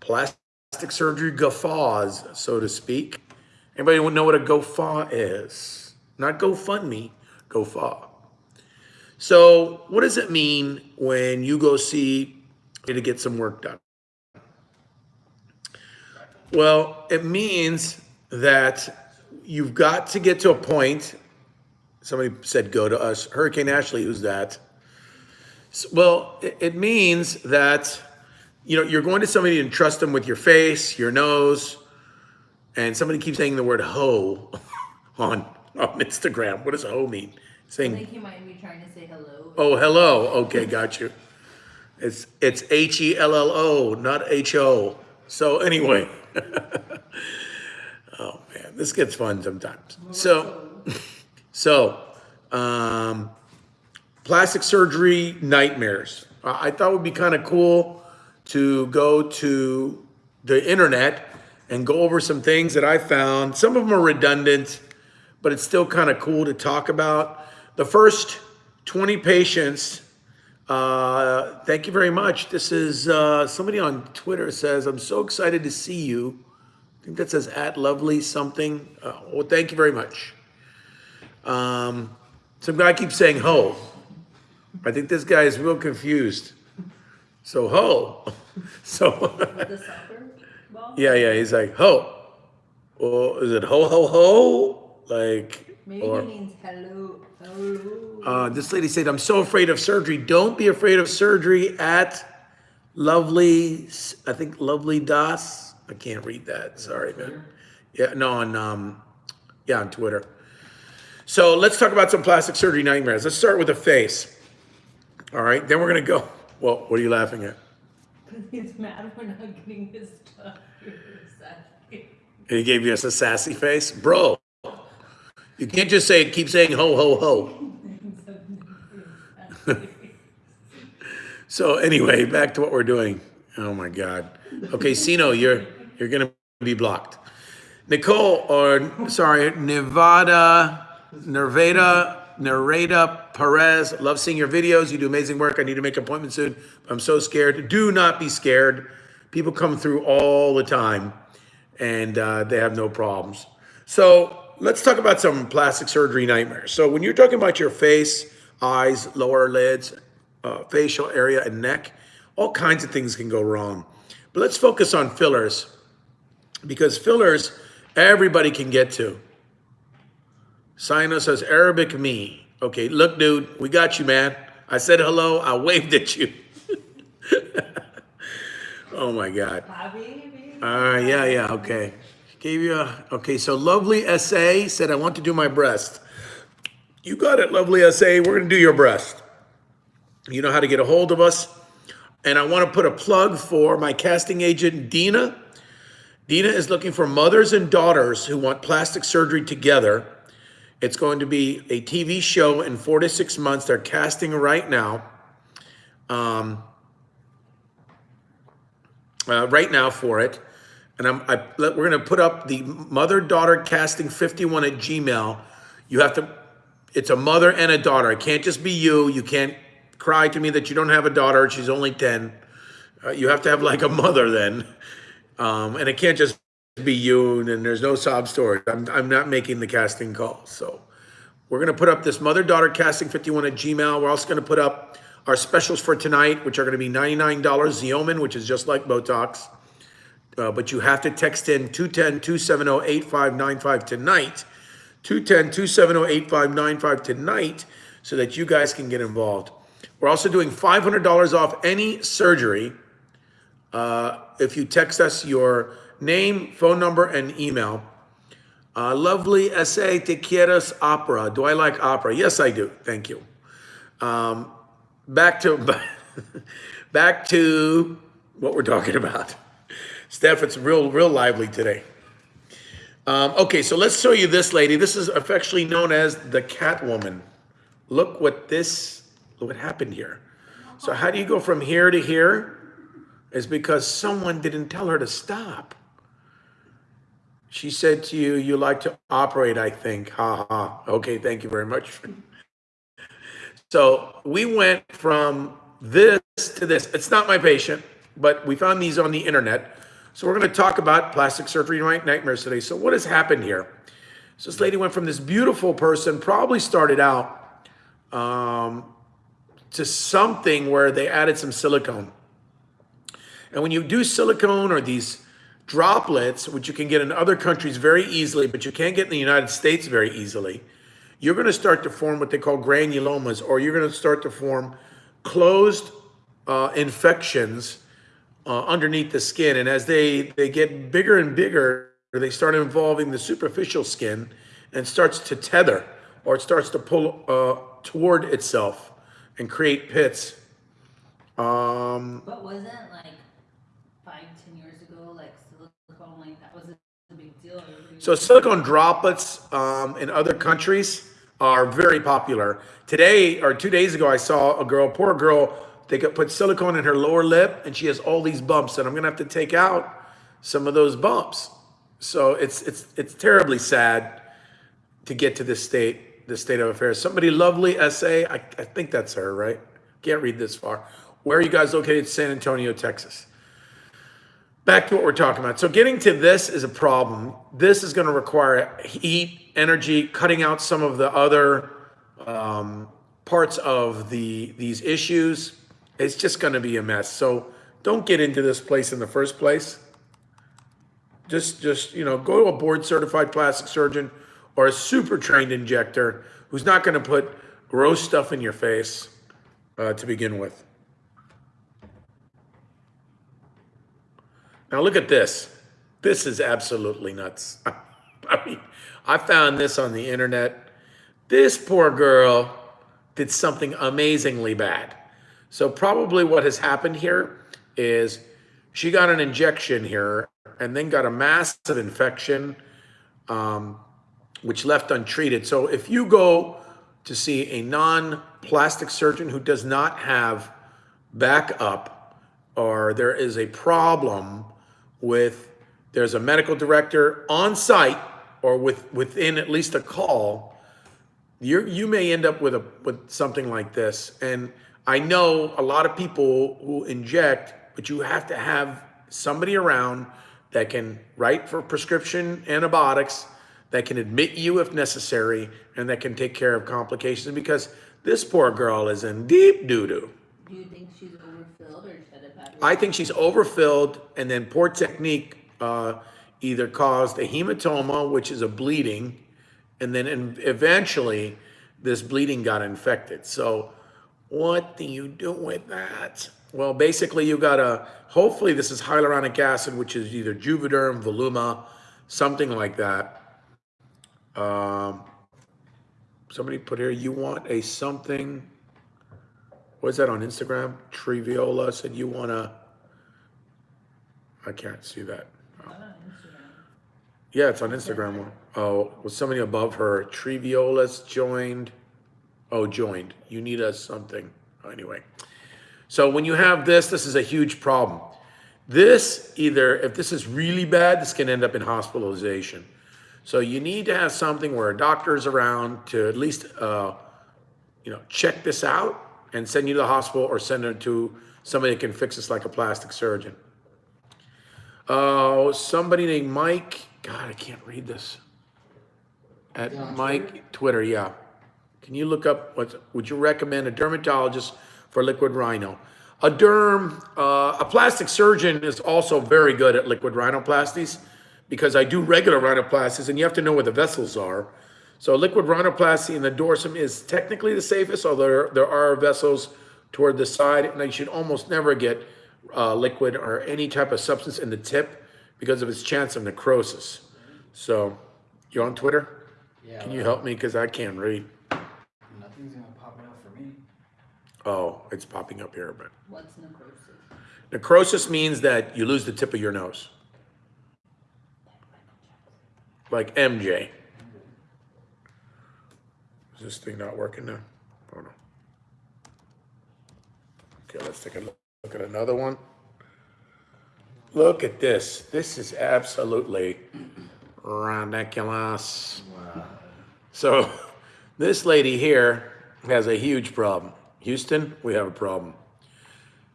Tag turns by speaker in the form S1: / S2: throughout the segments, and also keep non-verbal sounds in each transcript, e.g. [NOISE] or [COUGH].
S1: plastic surgery guffaws, so to speak. Anybody know what a guffaw is? Not GoFundMe, guffaw. So what does it mean when you go see to get some work done? Well, it means that you've got to get to a point. Somebody said, go to us. Hurricane Ashley, who's that? Well, it means that, you know, you're going to somebody and trust them with your face, your nose, and somebody keeps saying the word ho [LAUGHS] on, on Instagram. What does ho mean? Saying,
S2: I think he might be trying to say hello.
S1: oh, hello. Okay, got you. It's, it's H-E-L-L-O, not H-O. So anyway. [LAUGHS] oh man, this gets fun sometimes. So, [LAUGHS] so, um, plastic surgery nightmares. I thought would be kind of cool to go to the internet and go over some things that I found. Some of them are redundant, but it's still kind of cool to talk about. The first 20 patients, uh, thank you very much. This is uh, somebody on Twitter says, I'm so excited to see you. I think that says at lovely something. Uh, well, thank you very much. Um, some guy keeps saying ho. I think this guy is real confused. So ho. [LAUGHS] [LAUGHS] So
S2: The soccer ball?
S1: yeah, yeah, he's like ho. Or is it ho ho ho? Like
S2: Maybe
S1: or
S2: he means hello, hello.
S1: uh, this lady said, I'm so afraid of surgery. Don't be afraid of surgery at Lovely, I think Lovely Das. I can't read that. Sorry, man. Yeah, no, on um, yeah, on Twitter. So let's talk about some plastic surgery nightmares. Let's start with the face. All right, then we're gonna go. Well, what are you laughing at? [LAUGHS]
S2: He's mad we're not getting his stuff.
S1: He gave you us a sassy face, bro. You can't just say keep saying ho ho ho. [LAUGHS] so anyway, back to what we're doing. Oh my God. Okay, Sino, you're you're gonna be blocked. Nicole, or sorry, Nevada, Nervada, Nareda Perez. Love seeing your videos. You do amazing work. I need to make an appointment soon. I'm so scared. Do not be scared. People come through all the time and uh, they have no problems. So let's talk about some plastic surgery nightmares. So when you're talking about your face, eyes, lower lids, uh, facial area, and neck, all kinds of things can go wrong. But let's focus on fillers because fillers everybody can get to. Sino says Arabic me. Okay, look, dude, we got you, man. I said hello. I [LAUGHS] waved at you. [LAUGHS] oh my God.
S2: Habibi.
S1: Uh, yeah, yeah, okay. Gave you a, okay, so Lovely SA said, I want to do my breast. You got it, Lovely SA. We're gonna do your breast. You know how to get a hold of us. And I want to put a plug for my casting agent, Dina. Dina is looking for mothers and daughters who want plastic surgery together. It's going to be a TV show in four to six months. They're casting right now. Um, uh, right now for it. And I'm, I, we're gonna put up the mother-daughter casting 51 at Gmail. You have to, it's a mother and a daughter. It can't just be you. You can't cry to me that you don't have a daughter. She's only 10. Uh, you have to have like a mother then. Um, and it can't just be you and there's no sob story. I'm, I'm not making the casting call. So we're gonna put up this mother-daughter casting 51 at Gmail. We're also gonna put up our specials for tonight, which are gonna be $99 Xeomin, which is just like Botox. Uh, but you have to text in 210-270-8595 tonight. 210-270-8595 tonight so that you guys can get involved. We're also doing $500 off any surgery uh, if you text us your name, phone number, and email. Uh, lovely essay, te quieres opera. Do I like opera? Yes, I do. Thank you. Um, back to [LAUGHS] back to what we're talking about. Steph, it's real, real lively today. Um, okay, so let's show you this lady. This is affectionately known as the Catwoman. Look what this, what happened here. So how do you go from here to here? Is because someone didn't tell her to stop. She said to you, you like to operate, I think. Ha ha. Okay, thank you very much. So we went from this to this. It's not my patient. but we found these on the internet. So we're going to talk about plastic surgery night nightmares today. So what has happened here? So this lady went from this beautiful person, probably started out um, to something where they added some silicone. And when you do silicone or these droplets, which you can get in other countries very easily, but you can't get in the United States very easily, you're going to start to form what they call granulomas, or you're going to start to form closed uh, infections uh, underneath the skin. And as they, they get bigger and bigger, they start involving the superficial skin and starts to tether or it starts to pull uh, toward itself and create pits. Um,
S2: But wasn't like five, ten years ago, like silicone, like that was a big deal. Everybody
S1: So silicone droplets um, in other countries are very popular. Today or two days ago, I saw a girl, poor girl, they could put silicone in her lower lip and she has all these bumps and I'm gonna have to take out some of those bumps. So it's, it's, it's terribly sad to get to this state, this state of affairs. Somebody lovely essay, I, I think that's her, right? Can't read this far. Where are you guys located? San Antonio, Texas back to what we're talking about. So getting to this is a problem. This is going to require heat, energy, cutting out some of the other um, parts of the these issues. It's just going to be a mess. So don't get into this place in the first place. Just just you know go to a board certified plastic surgeon or a super trained injector who's not going to put gross stuff in your face uh, to begin with. Now look at this. This is absolutely nuts. [LAUGHS] I mean, I found this on the internet. This poor girl did something amazingly bad. So probably what has happened here is she got an injection here and then got a massive infection, um, which left untreated. So if you go to see a non-plastic surgeon who does not have backup or there is a problem with there's a medical director on site or with within at least a call you you may end up with a with something like this and i know a lot of people who inject but you have to have somebody around that can write for prescription antibiotics that can admit you if necessary and that can take care of complications because this poor girl is in deep doo-doo
S2: Do you think she's overfilled or?
S1: I think she's overfilled, and then poor technique uh, either caused a hematoma, which is a bleeding, and then in- eventually this bleeding got infected. So, what do you do with that? Well, basically, you got to hopefully this is hyaluronic acid, which is either Juvederm, Voluma, something like that. Um, somebody put here, you want a something. What's that on Instagram? Triviola said you wanna. I can't see that.
S2: Instagram.
S1: Yeah, it's on Instagram. Oh, was somebody above her? Triviola's joined. Oh, joined. You need us something. Anyway. So when you have this, this is a huge problem. This either, if this is really bad, this can end up in hospitalization. So you need to have something where a doctor's around to at least, uh, you know, check this out and send you to the hospital or send it to somebody that can fix this like a plastic surgeon. Oh, somebody named Mike. God, I can't read this. At Mike Twitter, yeah. Can you look up what would you recommend a dermatologist for liquid rhino? A derm, uh, a plastic surgeon is also very good at liquid rhinoplasties because I do regular rhinoplasties and you have to know where the vessels are. So liquid rhinoplasty in the dorsum is technically the safest, although there, there are vessels toward the side, and you should almost never get uh, liquid or any type of substance in the tip because of its chance of necrosis. So, you on Twitter?
S3: Yeah,
S1: Can you help me because I can't read?
S3: nothing's gonna pop up for me.
S1: Oh, it's popping up here, but
S2: What's necrosis?
S1: necrosis means that you lose the tip of your nose, like MJ. Is this thing not working now? Oh no. Okay, let's take a look look at another one. Look at this. This is absolutely ridiculous. So [LAUGHS] this lady here has a huge problem. Houston, we have a problem.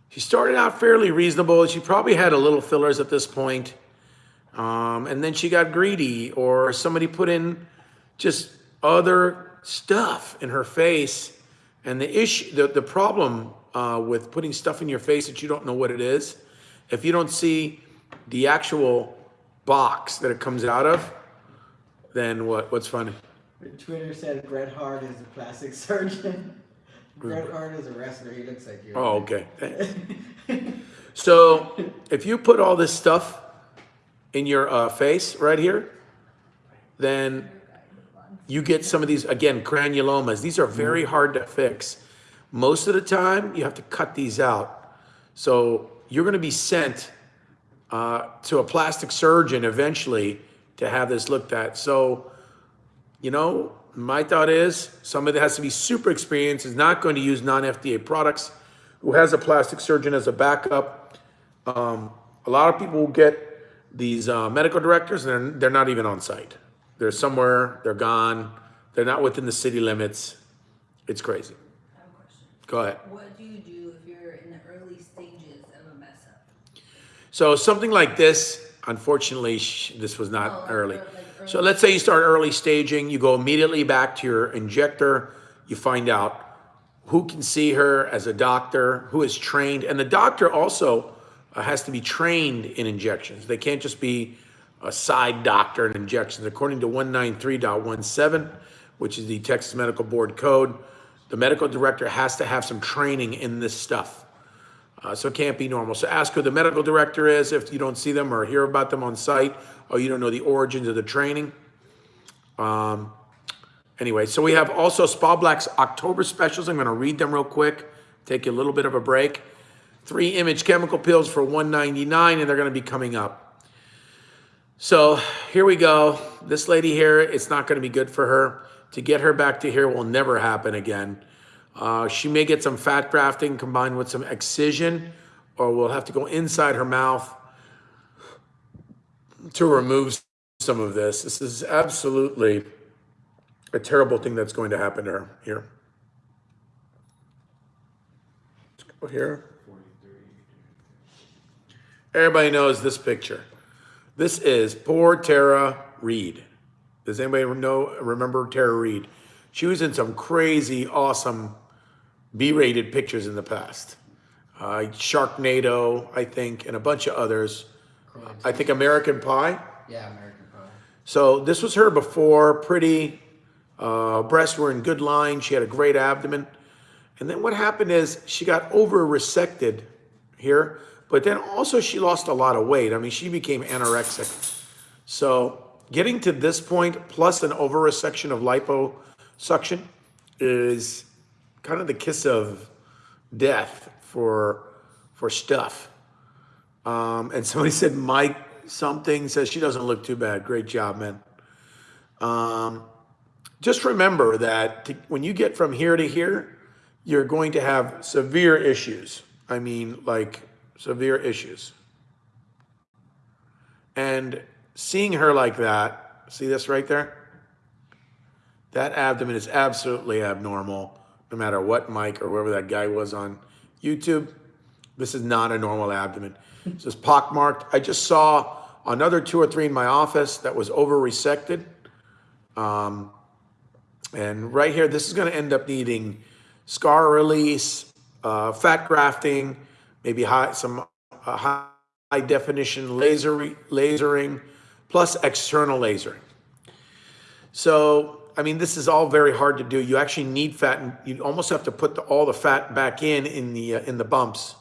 S1: she started out fairly reasonable. She probably had a little fillers at this point. Um, and then she got greedy or somebody put in just other stuff in her face. And the issue, the, the problem uh, with putting stuff in your face that you don't know what it is, if you don't see the actual box that it comes out of, then what? What's funny?
S3: Twitter said Bret Hart is a plastic [LAUGHS] surgeon. Bret Hart is a wrestler. He looks like you.
S1: Oh, okay. [LAUGHS] So if you put all this stuff in your uh, face right here, then you get some of these, again, granulomas. These are very hard to fix. Most of the time, you have to cut these out. So you're going to be sent uh, to a plastic surgeon eventually to have this looked at. So, you know, my thought is somebody that has to be super experienced is not going to use non-FDA products, who has a plastic surgeon as a backup. Um, a lot of people will get these uh, medical directors, and they're, they're not even on site. They're somewhere, they're gone, they're not within the city limits. It's crazy.
S2: I have a question.
S1: Go ahead.
S2: What do you do if you're in the early stages of a mess up?
S1: So something like this, unfortunately, sh- this was not
S2: Oh,
S1: early.
S2: like
S1: So let's say you start early staging, you go immediately back to your injector, you find out who can see her as a doctor, who is trained, and the doctor also uh, has to be trained in injections. They can't just be a side doctor and injections. According to 193.17, which is the Texas Medical Board code, the medical director has to have some training in this stuff. Uh, so it can't be normal. So ask who the medical director is if you don't see them or hear about them on site or you don't know the origins of the training. Um, anyway, so we have also Spa Black's October specials. I'm going to read them real quick, take a little bit of a break. Three image chemical peels for 199 and they're going to be coming up. So here we go. This lady here, it's not going to be good for her. To get her back to here will never happen again. Uh, she may get some fat grafting combined with some excision, or we'll have to go inside her mouth to remove some of this. This is absolutely a terrible thing that's going to happen to her here. Let's go here. Everybody knows this picture. This is poor Tara Reid. Does anybody know remember Tara Reid? She was in some crazy, awesome B-rated pictures in the past. Uh, Sharknado, I think, and a bunch of others. I think American Pie.
S3: Yeah, American Pie.
S1: So this was her before, pretty, uh, breasts were in good line. She had a great abdomen. And then what happened is she got over resected here, but then also she lost a lot of weight. I mean, she became anorexic. So getting to this point, plus an over resection of liposuction, is kind of the kiss of death for for stuff. Um, and somebody [LAUGHS] said Mike something says she doesn't look too bad. Great job, man. Um, just remember that to, when you get from here to here, you're going to have severe issues. I mean, like severe issues. And seeing her like that, see this right there? That abdomen is absolutely abnormal, no matter what Mike or whoever that guy was on YouTube. This is not a normal abdomen. This is pockmarked. I just saw another two or three in my office that was over resected. Um, and right here, this is going to end up needing scar release, uh, fat grafting, maybe high, some uh, high, definition laser lasering, plus external lasering. So, I mean, this is all very hard to do. You actually need fat, and you almost have to put the, all the fat back in in the uh, in the bumps.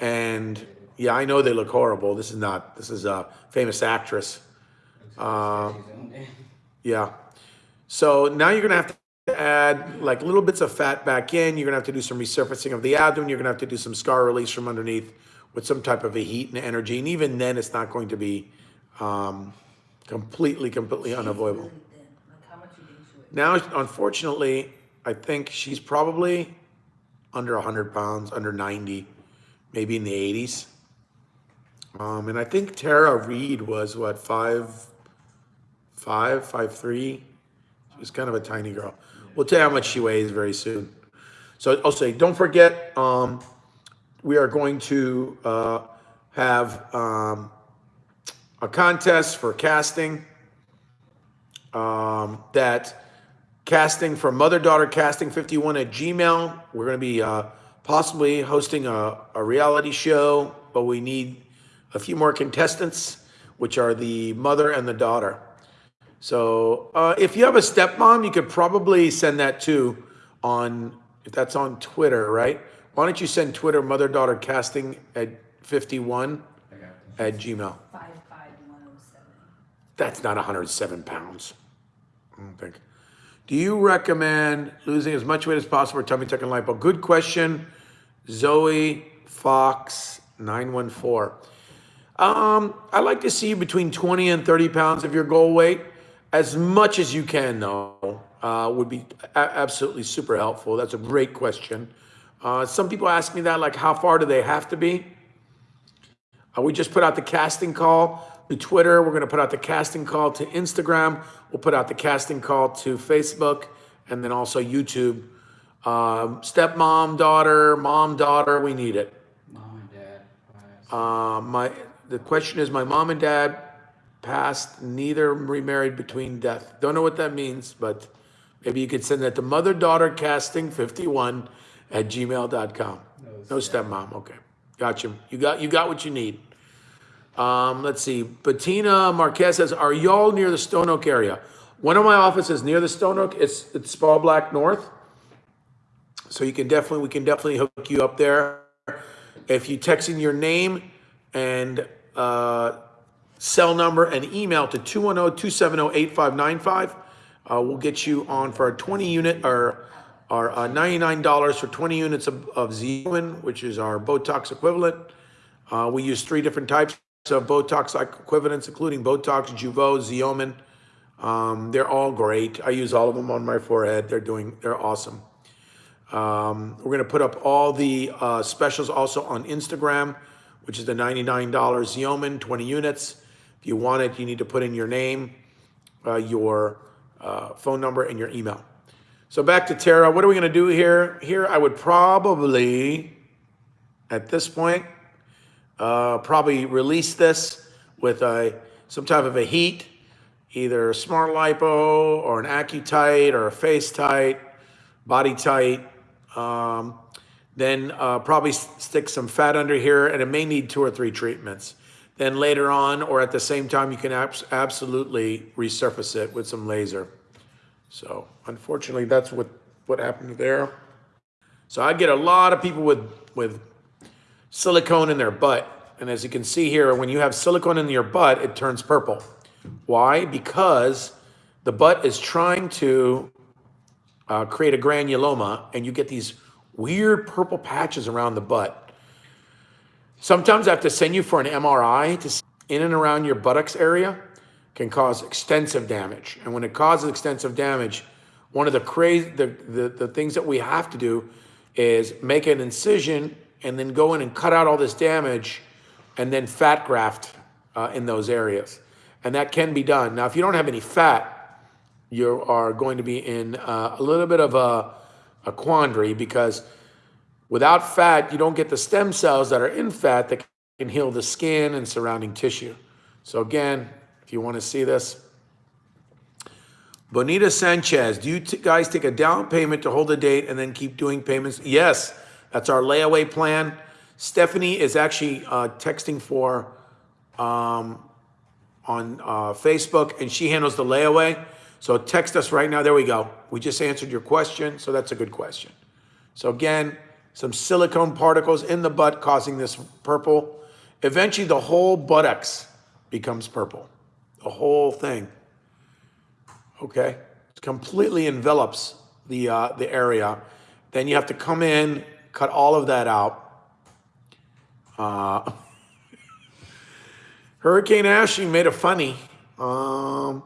S1: And yeah, I know they look horrible. This is not. This is a famous actress. Uh, yeah. So now you're gonna have to add like little bits of fat back in. You're gonna have to do some resurfacing of the abdomen. You're gonna have to do some scar release from underneath with some type of a heat and energy. And even then, it's not going to be um, completely, completely unavoidable.
S2: Really how much you think she weighed?
S1: Now, unfortunately, I think she's probably under 100 pounds, under 90, maybe in the 80s. Um, and I think Tara Reid was what five, five, five three. She was kind of a tiny girl. We'll tell you how much she weighs very soon. So I'll say, don't forget um, we are going to uh, have um, a contest for casting. Um, that casting for mother daughter casting 51 at Gmail. We're going to be uh, possibly hosting a, a reality show, but we need a few more contestants, which are the mother and the daughter. So uh, if you have a stepmom, you could probably send that too on, if that's on Twitter, right? Why don't you send Twitter mother daughter casting at 51 at Gmail?
S2: Five five oh.
S1: That's not 107 pounds. I don't think. Do you recommend losing as much weight as possible for tummy tuck and lipo? Good question. Zoe Fox 914. Um, I like to see you between 20 and 30 pounds of your goal weight. As much as you can, though, uh, would be absolutely super helpful. That's a great question. Uh, some people ask me that, like, how far do they have to be? Uh, we just put out the casting call to Twitter. We're going to put out the casting call to Instagram. We'll put out the casting call to Facebook and then also YouTube. Um, stepmom, daughter, mom, daughter, we need it.
S3: Mom and dad.
S1: Uh, my the question is, my mom and dad passed, neither remarried between death. Don't know what that means, but maybe you could send that to mother daughter casting 51 at gmail.com. No stepmom. Okay, got you. You got you got what you need. Um, let's see. Bettina Marquez says, "Are y'all near the Stone Oak area?" One of my offices near the Stone Oak. It's it's Spa Black North. So you can definitely, we can definitely hook you up there. If you text in your name and uh, cell number and email to 210-270-8595, uh, we'll get you on for a 20 unit or our uh, $99 for 20 units of, of which is our Botox equivalent. Uh, we use three different types of Botox equivalents, including Botox, Jeuveau, Xeomin. Um, they're all great. I use all of them on my forehead. They're doing, they're awesome. Um, we're going to put up all the uh, specials also on Instagram, which is the $99 Xeomin, 20 units. You want it, you need to put in your name, uh, your uh, phone number, and your email. So back to Tara. What are we going to do here? Here, I would probably, at this point, uh, probably release this with a some type of a heat, either a smart lipo or an AccuTite or a FaceTite, body tight. Um, then uh, probably stick some fat under here, and it may need two or three treatments. Then later on, or at the same time, you can abs- absolutely resurface it with some laser. So unfortunately, that's what what happened there. So I get a lot of people with with silicone in their butt. And as you can see here, when you have silicone in your butt, it turns purple. Why? Because the butt is trying to uh, create a granuloma, and you get these weird purple patches around the butt. Sometimes I have to send you for an MRI to in and around your buttocks area can cause extensive damage. And when it causes extensive damage, one of the crazy the, the, the things that we have to do is make an incision and then go in and cut out all this damage and then fat graft uh, in those areas. And that can be done. Now, if you don't have any fat, you are going to be in uh, a little bit of a, a quandary because without fat, you don't get the stem cells that are in fat that can heal the skin and surrounding tissue. So again, if you want to see this, Bonita Sanchez, do you guys take a down payment to hold a date and then keep doing payments? Yes, that's our layaway plan. Stephanie is actually uh, texting for um, on uh, Facebook, and she handles the layaway. So text us right now. There we go. We just answered your question, so that's a good question. So again, some silicone particles in the butt causing this purple. Eventually, the whole buttocks becomes purple. The whole thing. Okay, it completely envelops the uh, the area. Then you have to come in, cut all of that out. Uh, [LAUGHS] Hurricane Ashley made a funny. Um,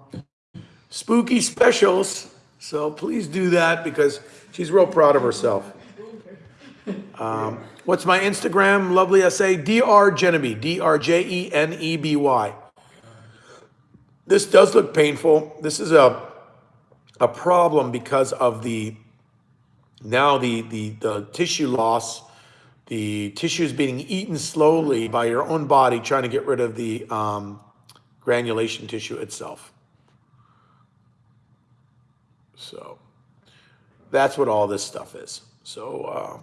S1: spooky specials. So please do that because she's real proud of herself. Um, what's my Instagram? Lovely SA. Dr. Geneby. D R J E N E B Y. This does look painful. This is a a problem because of the now the the, the tissue loss the tissue is being eaten slowly by your own body, trying to get rid of the um, granulation tissue itself. So that's what all this stuff is. So uh,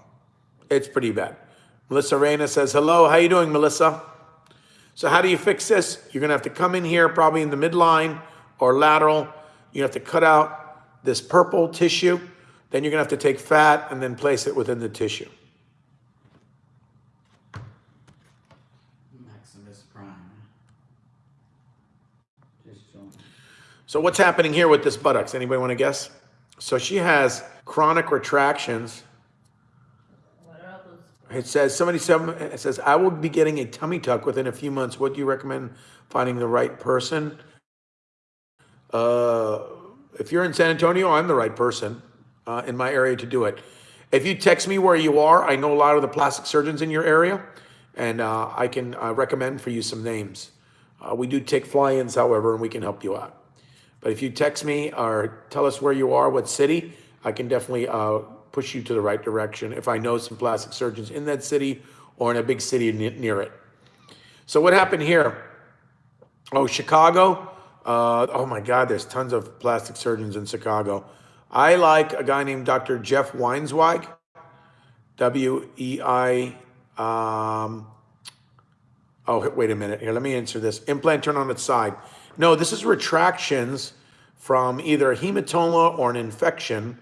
S1: it's pretty bad. Melissa Reyna says, hello, how you doing, Melissa? So how do you fix this? You're gonna have to come in here, probably in the midline or lateral. You have to cut out this purple tissue. Then you're gonna have to take fat and then place it within the tissue.
S3: Maximus Prime.
S1: So what's happening here with this buttocks? Anybody want to guess? So she has chronic retractions.
S2: What are all those?
S1: It says somebody it says I will be getting a tummy tuck within a few months. What do you recommend finding the right person? Uh, if you're in San Antonio, I'm the right person uh, in my area to do it. If you text me where you are, I know a lot of the plastic surgeons in your area, and uh, I can uh, recommend for you some names. Uh, we do take fly-ins, however, and we can help you out. But if you text me or tell us where you are, what city, I can definitely uh, push you to the right direction if I know some plastic surgeons in that city or in a big city ne- near it. So what happened here? Oh, Chicago. Uh, oh my God, there's tons of plastic surgeons in Chicago. I like a guy named Dr. Jeff Weinzweig, W E I. Um, oh, wait a minute. Here, let me answer this. Implant turn on its side. No, this is retractions from either a hematoma or an infection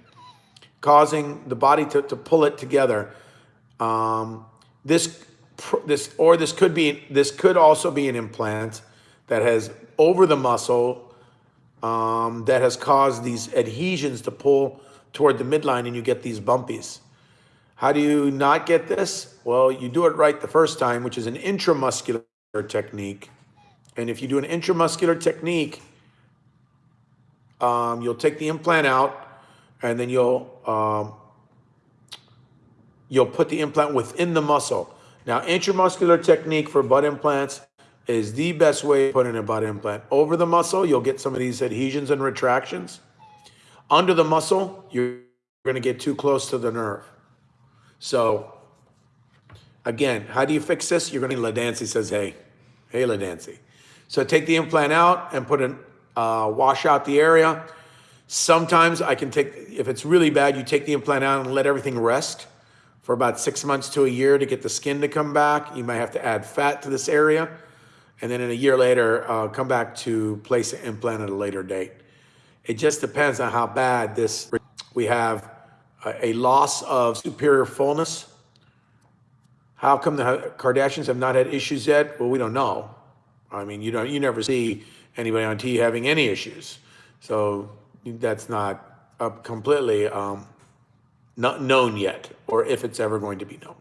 S1: causing the body to, to pull it together. Um, this, this, or this could be, this could also be an implant that has over the muscle um, that has caused these adhesions to pull toward the midline and you get these bumpies. How do you not get this? Well, you do it right the first time, which is an intramuscular technique. And if you do an intramuscular technique, um, you'll take the implant out and then you'll um, you'll put the implant within the muscle. Now, intramuscular technique for butt implants is the best way to put in a butt implant. Over the muscle, you'll get some of these adhesions and retractions. Under the muscle, you're going to get too close to the nerve. So, again, how do you fix this? You're going to, LaDancy says, hey, hey, LaDancy. So take the implant out and put an, uh, wash out the area. Sometimes I can take, if it's really bad, you take the implant out and let everything rest for about six months to a year to get the skin to come back. You might have to add fat to this area. And then in a year later, uh, come back to place an implant at a later date. It just depends on how bad this, we have a, a loss of superior fullness. How come the Kardashians have not had issues yet? Well, we don't know. I mean, you don't, you never see anybody on TV having any issues. So that's not uh, completely um, not known yet, or if it's ever going to be known.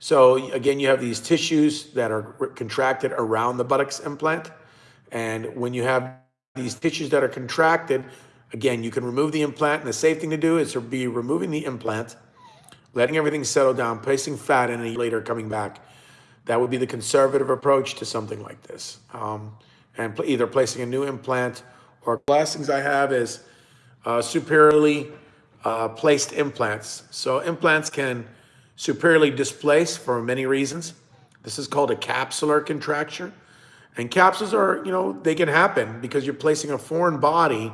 S1: So again, you have these tissues that are contracted around the buttocks implant. And when you have these tissues that are contracted, again, you can remove the implant. And the safe thing to do is to be removing the implant, letting everything settle down, placing fat in, and later coming back. That would be the conservative approach to something like this. Um, and either placing a new implant or last things I have is uh, superiorly uh, placed implants. So implants can superiorly displace for many reasons. This is called a capsular contracture. And capsules are, you know, they can happen because you're placing a foreign body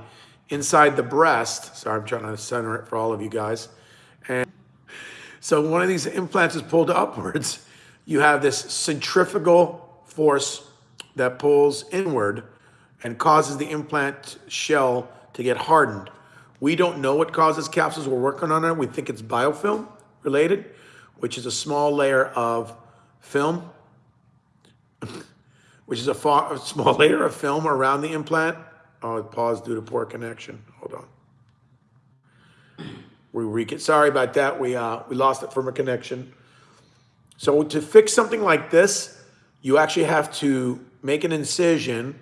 S1: inside the breast. Sorry, I'm trying to center it for all of you guys. And so one of these implants is pulled [LAUGHS] upwards. You have this centrifugal force that pulls inward and causes the implant shell to get hardened. We don't know what causes capsules. We're working on it. We think it's biofilm related, which is a small layer of film, [LAUGHS] which is a, far, a small [LAUGHS] layer of film around the implant. Oh, it paused due to poor connection. Hold on. We re- sorry about that. We uh, we lost it from a connection. So to fix something like this, you actually have to make an incision,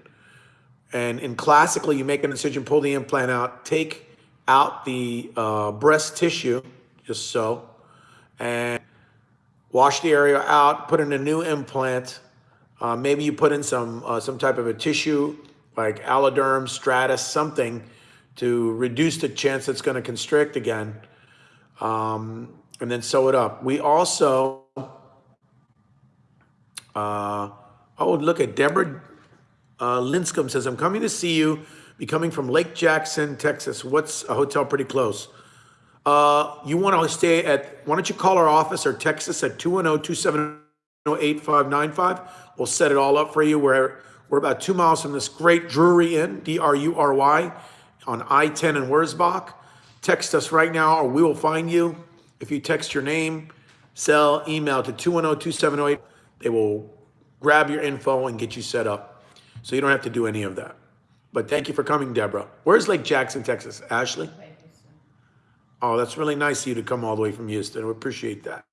S1: and in classically, you make an incision, pull the implant out, take out the uh, breast tissue, just so, and wash the area out, put in a new implant. Uh, maybe you put in some uh, some type of a tissue like alloderm, Strattice, something to reduce the chance it's going to constrict again, um, and then sew it up. We also Uh, oh, look at Deborah uh, Linscomb says, I'm coming to see you, be coming from Lake Jackson, Texas. What's a hotel pretty close? Uh, you want to stay at, why don't you call our office or text us at 210-270-8595? We'll set it all up for you. We're, we're about two miles from this great Drury Inn, D-R-U-R-Y, on I-10 in Wurzbach. Text us right now or we will find you. If you text your name, cell, email to 210-270-8, they will grab your info and get you set up. So you don't have to do any of that. But thank you for coming, Deborah. Where's Lake Jackson, Texas? Ashley? Oh, that's really nice of you to come all the way from Houston. We appreciate that.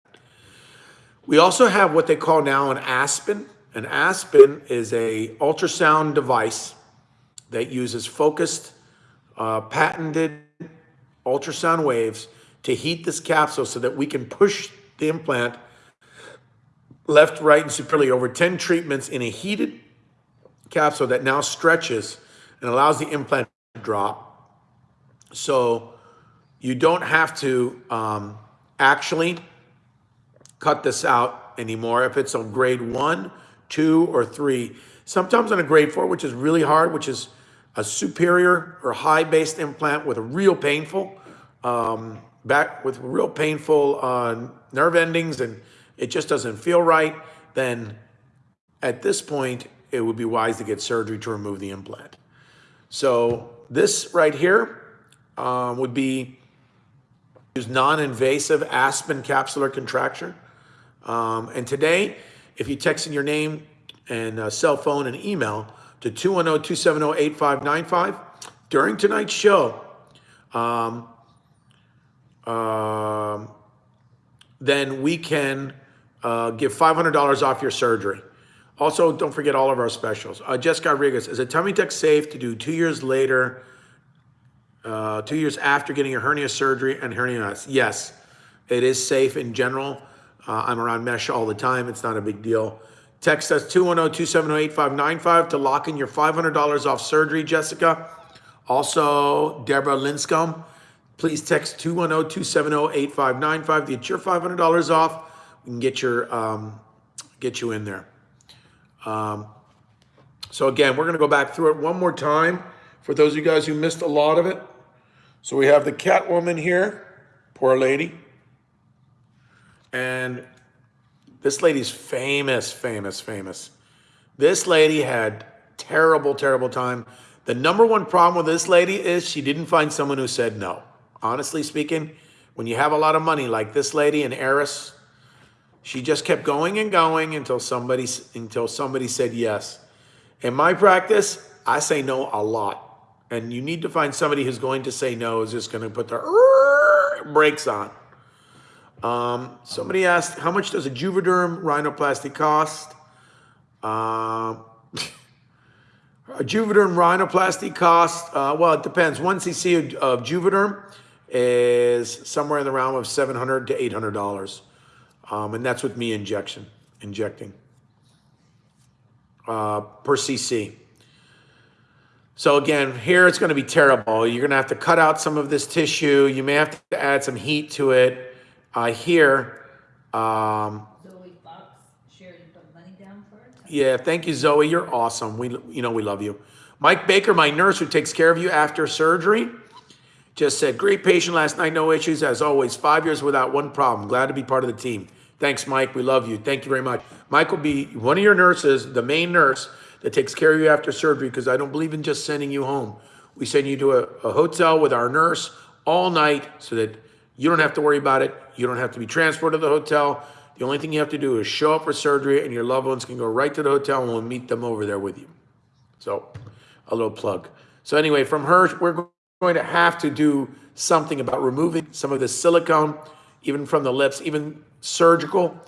S1: We also have what they call now an Aspen. An Aspen is a ultrasound device that uses focused, uh, patented ultrasound waves to heat this capsule so that we can push the implant left, right, and superiorly over 10 treatments in a heated capsule that now stretches and allows the implant to drop. So you don't have to um, actually cut this out anymore if it's on grade one, two, or three. Sometimes on a grade four, which is really hard, which is a superior or high based implant with a real painful um, back with real painful uh, nerve endings and it just doesn't feel right, then at this point, it would be wise to get surgery to remove the implant. So this right here um, would be use non-invasive Aspen capsular contracture. Um, and today, if you text in your name and uh, cell phone and email to 210-270-8595 during tonight's show, um, um, then we can uh, give $500 off your surgery. Also, don't forget all of our specials. Uh, Jessica Rodriguez, is a tummy tuck safe to do two years later, uh, two years after getting a hernia surgery and hernia knots? Yes, it is safe in general. Uh, I'm around mesh all the time. It's not a big deal. Text us 210-270-8595 to lock in your $500 off surgery, Jessica. Also, Deborah Linscomb, please text 210-270-8595 to get your $500 off. We can get your um, get you in there. Um, so again, we're going to go back through it one more time for those of you guys who missed a lot of it. So we have the Catwoman here, poor lady, and this lady's famous, famous, famous. This lady had terrible, terrible time. The number one problem with this lady is she didn't find someone who said no. Honestly speaking, when you have a lot of money like this lady, an heiress, she just kept going and going until somebody until somebody said yes. In my practice, I say no a lot. And you need to find somebody who's going to say no, is just going to put their [LAUGHS] brakes on. Um, somebody asked, how much does a Juvederm rhinoplasty cost? Um, [LAUGHS] a Juvederm rhinoplasty cost, uh, well, it depends. One cc of, of Juvederm is somewhere in the realm of 700 to $800. Um, and that's with me injection, injecting uh, per cc. So again, here it's going to be terrible. You're going to have to cut out some of this tissue. You may have to add some heat to it. Uh, here, um,
S2: Zoe Fox, shared you put money down for it?
S1: yeah, thank you, Zoe. You're awesome. We, you know, we love you. Mike Baker, my nurse who takes care of you after surgery, just said, great patient last night, no issues. As always, five years without one problem. Glad to be part of the team. Thanks, Mike. We love you. Thank you very much. Mike will be one of your nurses, the main nurse that takes care of you after surgery because I don't believe in just sending you home. We send you to a, a hotel with our nurse all night so that you don't have to worry about it. You don't have to be transported to the hotel. The only thing you have to do is show up for surgery and your loved ones can go right to the hotel and we'll meet them over there with you. So a little plug. So anyway, from her, we're going to have to do something about removing some of the silicone, even from the lips, even surgical,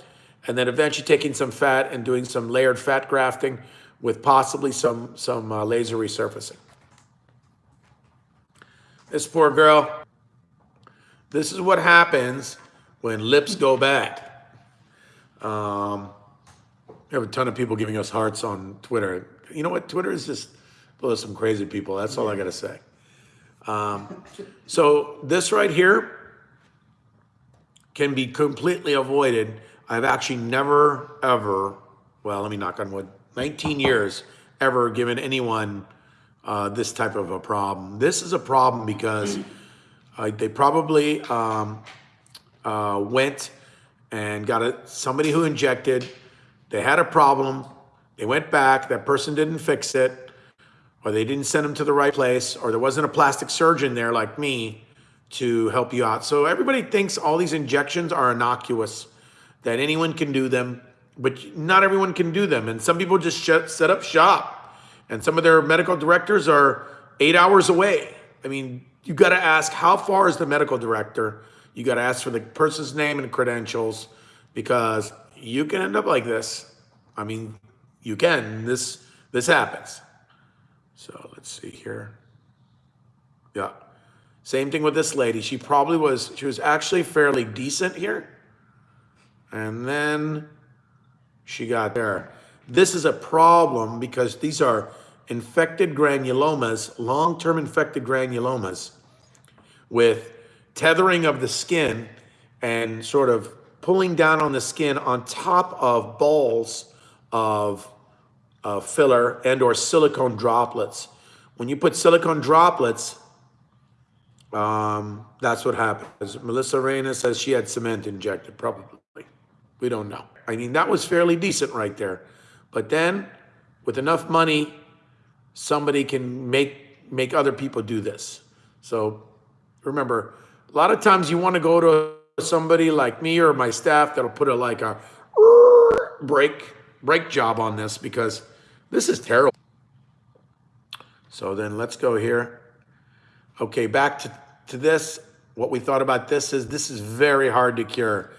S1: and then eventually taking some fat and doing some layered fat grafting with possibly some, some uh, laser resurfacing. This poor girl, this is what happens when lips go bad. Um, we have a ton of people giving us hearts on Twitter. You know what? Twitter is just full of some crazy people. That's all I got to say. Um, so this right here can be completely avoided. I've actually never, ever, well, let me knock on wood, 19 years ever given anyone uh, this type of a problem. This is a problem because uh, they probably um, uh, went and got a, somebody who injected, they had a problem, they went back, that person didn't fix it, or they didn't send them to the right place, or there wasn't a plastic surgeon there like me to help you out. So everybody thinks all these injections are innocuous, that anyone can do them, but not everyone can do them. And some people just set up shop, and some of their medical directors are eight hours away. I mean, you got to ask how far is the medical director? You got to ask for the person's name and credentials because you can end up like this. I mean, you can. This this happens. So let's see here. Yeah. Same thing with this lady. She probably was, she was actually fairly decent here. And then she got there. This is a problem because these are infected granulomas, long-term infected granulomas with tethering of the skin and sort of pulling down on the skin on top of balls of uh, filler and or silicone droplets. When you put silicone droplets, um, that's what happens. Melissa Reyna says she had cement injected, probably. We don't know. I mean, that was fairly decent right there. But then, with enough money, somebody can make make other people do this. So remember, a lot of times you want to go to somebody like me or my staff that'll put a like a break break job on this because this is terrible. So then let's go here. Okay, back to, to this. What we thought about this is this is very hard to cure.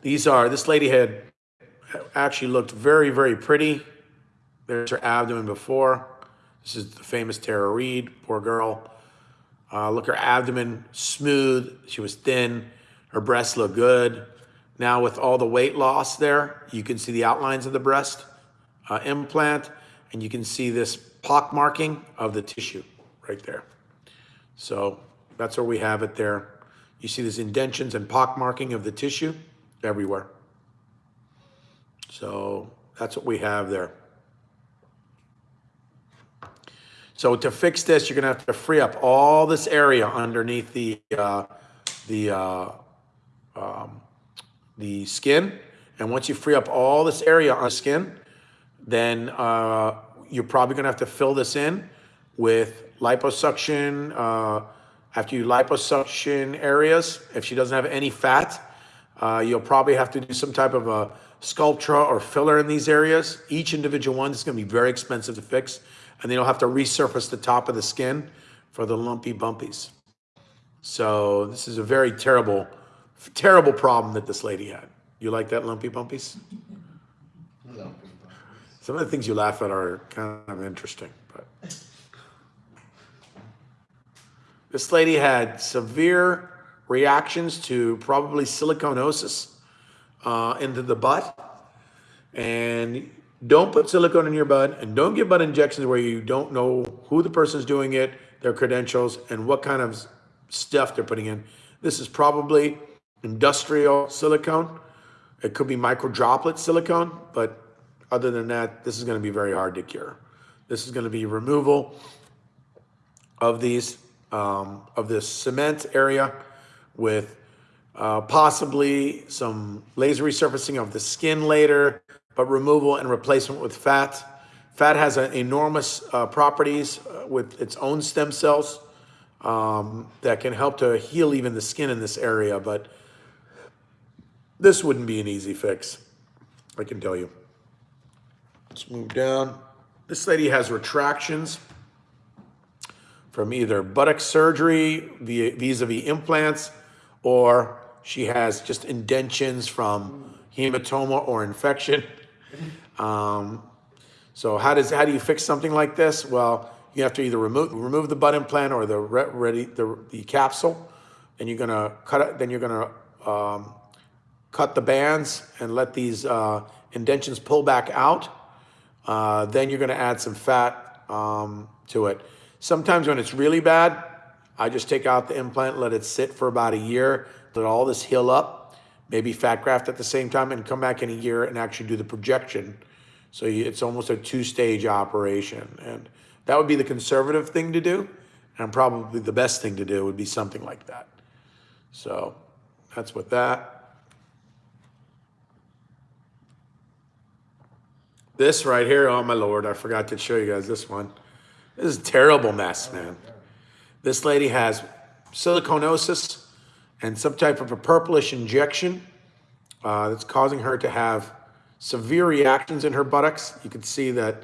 S1: These are, this lady had actually looked very, very pretty. There's her abdomen before. This is the famous Tara Reid, poor girl. Uh, look, her abdomen smooth. She was thin. Her breasts look good. Now with all the weight loss there, you can see the outlines of the breast uh, implant, and you can see this pock marking of the tissue right there. So that's where we have it there. You see these indentions and pock marking of the tissue everywhere. So that's what we have there. So to fix this, you're gonna have to free up all this area underneath the uh, the uh, um, the skin. And once you free up all this area on skin, then uh, you're probably gonna have to fill this in with liposuction. Uh, after you liposuction areas, if she doesn't have any fat, uh, you'll probably have to do some type of a Sculptra or filler in these areas. Each individual one is going to be very expensive to fix, and then you'll have to resurface the top of the skin for the lumpy bumpies. So this is a very terrible, terrible problem that this lady had. You like that lumpy bumpies? Some of the things you laugh at are kind of interesting, but this lady had severe reactions to probably siliconosis uh, into the butt. And don't put silicone in your butt and don't give butt injections where you don't know who the person's doing it, their credentials, and what kind of stuff they're putting in. This is probably industrial silicone. It could be micro droplet silicone, but other than that, this is going to be very hard to cure. This is going to be removal of these, um, of this cement area with uh, possibly some laser resurfacing of the skin later, but removal and replacement with fat. Fat has an enormous uh, properties uh, with its own stem cells um, that can help to heal even the skin in this area, but this wouldn't be an easy fix, I can tell you. Let's move down. This lady has retractions from either buttock surgery vis-a-vis implants, or she has just indentions from hematoma or infection. Um, so how does how do you fix something like this? Well, you have to either remove remove the butt implant or the ready the the capsule, and you're gonna cut it. Then you're gonna um, cut the bands and let these uh, indentions pull back out. Uh, then you're gonna add some fat um, to it. Sometimes when it's really bad, I just take out the implant, let it sit for about a year, let all this heal up, maybe fat graft at the same time, and come back in a year and actually do the projection So it's almost a two-stage operation. And that would be the conservative thing to do. And probably the best thing to do would be something like that. So that's with that. This right here, oh my lord, I forgot to show you guys this one. This is a terrible mess, man. This lady has siliconosis and some type of a purplish injection uh, that's causing her to have severe reactions in her buttocks. You can see that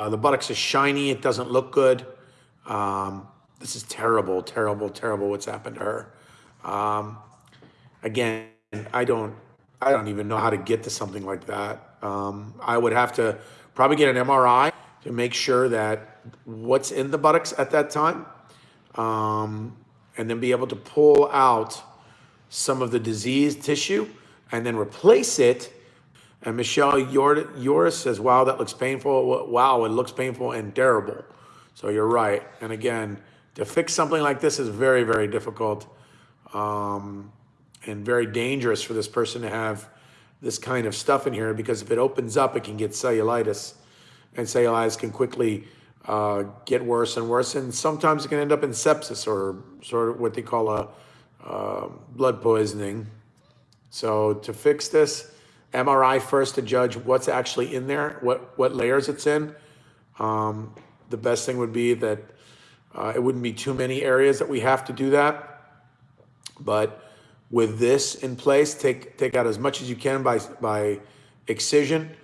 S1: uh, the buttocks is shiny. It doesn't look good. Um, this is terrible, terrible, terrible. What's happened to her? Um, again, I don't, I don't even know how to get to something like that. Um, I would have to probably get an MRI to make sure that what's in the buttocks at that time, um, and then be able to pull out some of the diseased tissue and then replace it. And Michelle Yor- Yoris says, wow, that looks painful. Wow, it looks painful and terrible. So you're right. And again, to fix something like this is very, very difficult um, and very dangerous for this person to have this kind of stuff in here because if it opens up, it can get cellulitis. And cellulitis can quickly uh, get worse and worse. And sometimes it can end up in sepsis or sort of what they call a uh, blood poisoning. So to fix this, MRI first to judge what's actually in there, what, what layers it's in. Um, the best thing would be that uh, it wouldn't be too many areas that we have to do that. But with this in place, take, take out as much as you can by, by excision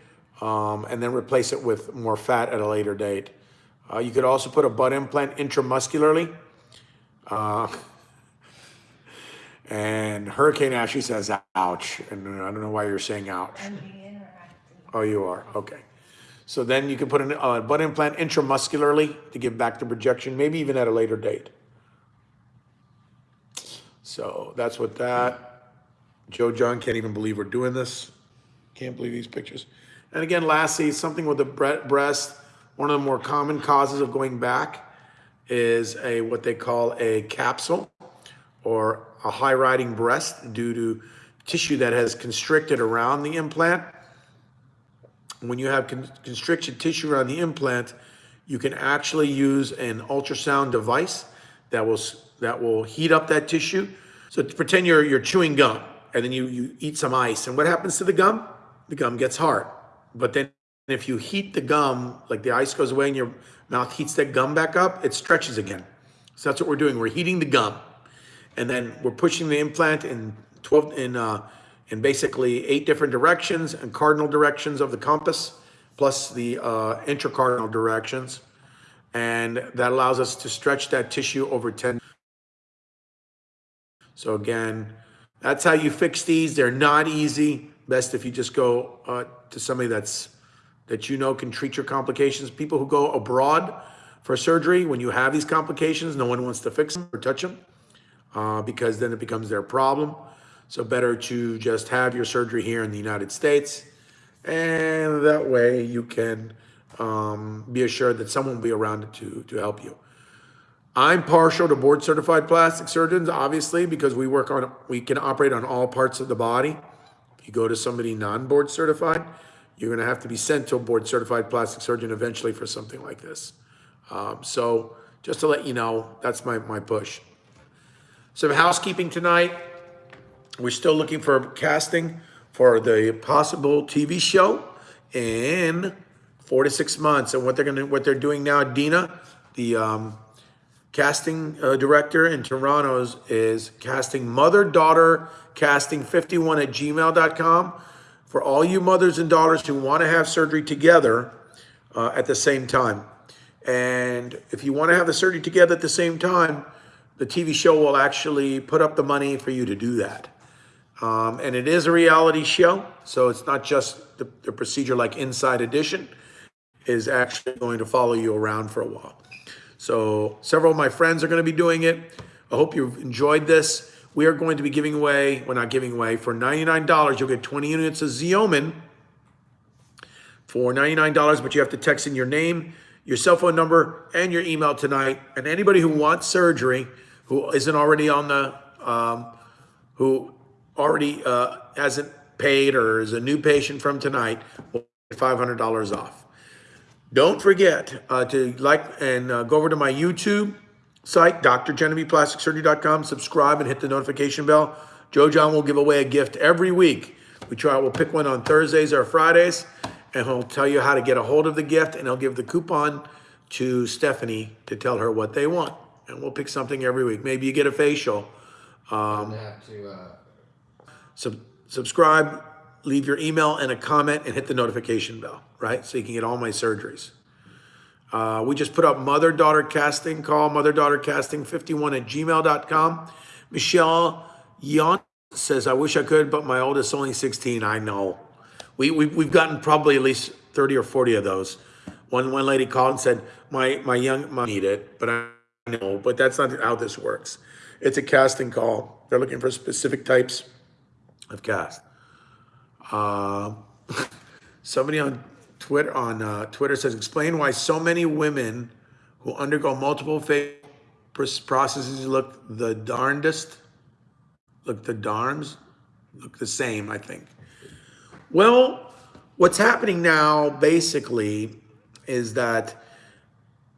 S1: um, and then replace it with more fat at a later date. Uh, you could also put a butt implant intramuscularly. Uh, [LAUGHS] and Hurricane Ashley says, ouch. And I don't know why you're saying ouch.
S2: I'm being interactive.
S1: Oh, you are, okay. So then you can put a uh, butt implant intramuscularly to give back the projection, maybe even at a later date. So that's what that. Joe John can't even believe we're doing this. Can't believe these pictures. And again, lastly, something with the bre- breast, one of the more common causes of going back is a what they call a capsule or a high riding breast due to tissue that has constricted around the implant when you have con- constricted tissue around the implant, you can actually use an ultrasound device that will that will heat up that tissue. So pretend you're you're chewing gum, and then you you eat some ice, and what happens to the gum? The gum gets hard. But then if you heat the gum, like the ice goes away and your mouth heats that gum back up, it stretches again. So that's what we're doing. We're heating the gum, and then we're pushing the implant in 12 in uh, in basically eight different directions and cardinal directions of the compass, plus the uh, intercardinal directions, and that allows us to stretch that tissue over 10. So again, that's how you fix these. They're not easy. Best if you just go uh, to somebody that's that you know can treat your complications. People who go abroad for surgery, when you have these complications, no one wants to fix them or touch them uh, because then it becomes their problem. So better to just have your surgery here in the United States, and that way you can um, be assured that someone will be around to to help you. I'm partial to board certified plastic surgeons, obviously, because we work on we can operate on all parts of the body. You go to somebody non-board certified, you're going to have to be sent to a board certified plastic surgeon eventually for something like this. Um, so just to let you know, that's my my push. Some housekeeping tonight. We're still looking for casting for the possible TV show in four to six months. And what they're gonna, what they're doing now, Dina, the um, casting uh, director in Toronto's, is casting mother daughter casting 51 at gmail.com for all you mothers and daughters who want to have surgery together uh, at the same time. And if you want to have the surgery together at the same time, the TV show will actually put up the money for you to do that. Um, and it is a reality show, so it's not just the, the procedure like Inside Edition is actually going to follow you around for a while. So several of my friends are going to be doing it. I hope you've enjoyed this. We are going to be giving away, we're not giving away, for $99, you'll get 20 units of Xeomin for $99, but you have to text in your name, your cell phone number, and your email tonight. And anybody who wants surgery, who isn't already on the, um, who already uh, hasn't paid or is a new patient from tonight, will get $500 off. Don't forget uh, to like and uh, go over to my YouTube site, drgenevievePlasticSurgery.com, subscribe and hit the notification bell. Joe John will give away a gift every week. We try, we'll pick one on Thursdays or Fridays, and he'll tell you how to get a hold of the gift, and he'll give the coupon to Stephanie to tell her what they want. And we'll pick something every week. Maybe you get a facial.
S3: Um, have to, uh,
S1: Sub- subscribe, leave your email and a comment, and hit the notification bell, right? So you can get all my surgeries. Uh, we just put up mother daughter casting. Call mother daughter casting 51 at gmail.com. Michelle Yon says, I wish I could, but my oldest only 16. I know. We, we, we've gotten probably at least 30 or 40 of those. One, one lady called and said, my, my young mom need it, but I know, but that's not how this works. It's a casting call. They're looking for specific types of cast. Uh, [LAUGHS] somebody on Twitter on uh, Twitter says, explain why so many women who undergo multiple fa- pros- processes look the darndest, look the darns, look the same. I think. Well, what's happening now basically is that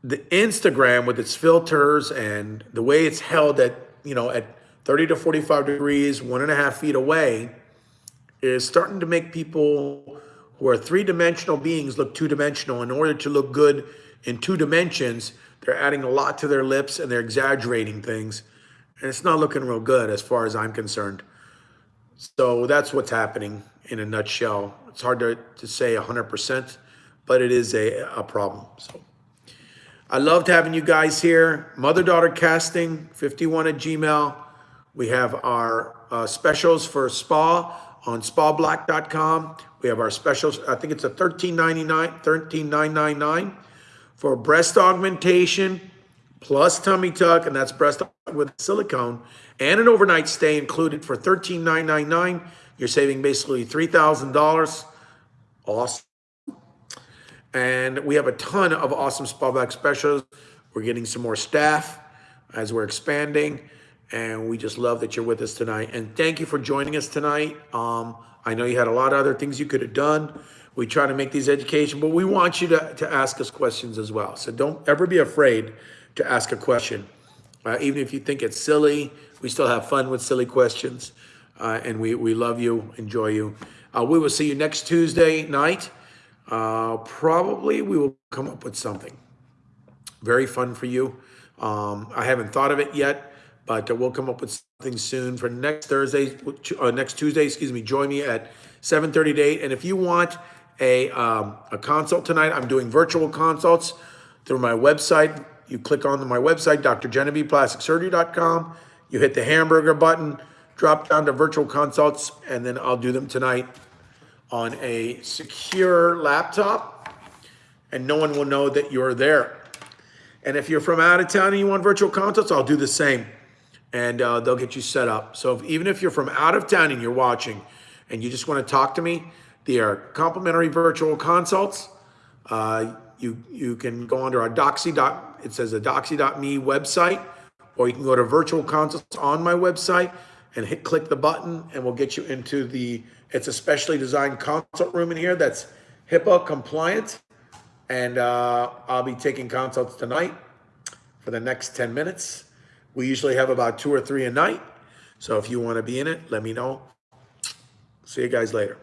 S1: the Instagram with its filters and the way it's held at, you know, at 30 to 45 degrees, one and a half feet away, is starting to make people who are three dimensional beings look two dimensional. In order to look good in two dimensions, they're adding a lot to their lips and they're exaggerating things. And it's not looking real good as far as I'm concerned. So that's what's happening in a nutshell. It's hard to, to say 100%, but it is a, a problem. So. I loved having you guys here. Mother daughter casting 51 at Gmail. We have our uh, specials for spa on spablack.com. We have our specials. I think it's a 13.99, 13.999 for breast augmentation plus tummy tuck, and that's breast with silicone and an overnight stay included for 13.999. You're saving basically $3,000. Awesome. And we have a ton of awesome spa back specials. We're getting some more staff as we're expanding. And we just love that you're with us tonight. And thank you for joining us tonight. Um, I know you had a lot of other things you could have done. We try to make these education, but we want you to, to ask us questions as well. So don't ever be afraid to ask a question. Uh, even if you think it's silly, we still have fun with silly questions. Uh, and we, we love you, enjoy you. Uh, we will see you next Tuesday night. Uh, probably we will come up with something very fun for you. Um, I haven't thought of it yet, but uh, we'll come up with something soon for next Thursday, uh, next Tuesday, excuse me. Join me at 7:30 to 8. And if you want a um, a consult tonight, I'm doing virtual consults through my website. You click on my website, drgenevievePlasticSurgery.com. You hit the hamburger button, drop down to virtual consults, and then I'll do them tonight on a secure laptop, and no one will know that you're there. And if you're from out of town and you want virtual consults, I'll do the same. And uh, they'll get you set up. So if, even if you're from out of town and you're watching and you just want to talk to me, they are complimentary virtual consults. Uh, you, you can go under our Doxy. Dot, it says a Doxy.me website, or you can go to virtual consults on my website and hit click the button and we'll get you into the, it's a specially designed consult room in here that's HIPAA compliant. And uh, I'll be taking consults tonight for the next 10 minutes. We usually have about two or three a night. So if you want to be in it, let me know. See you guys later.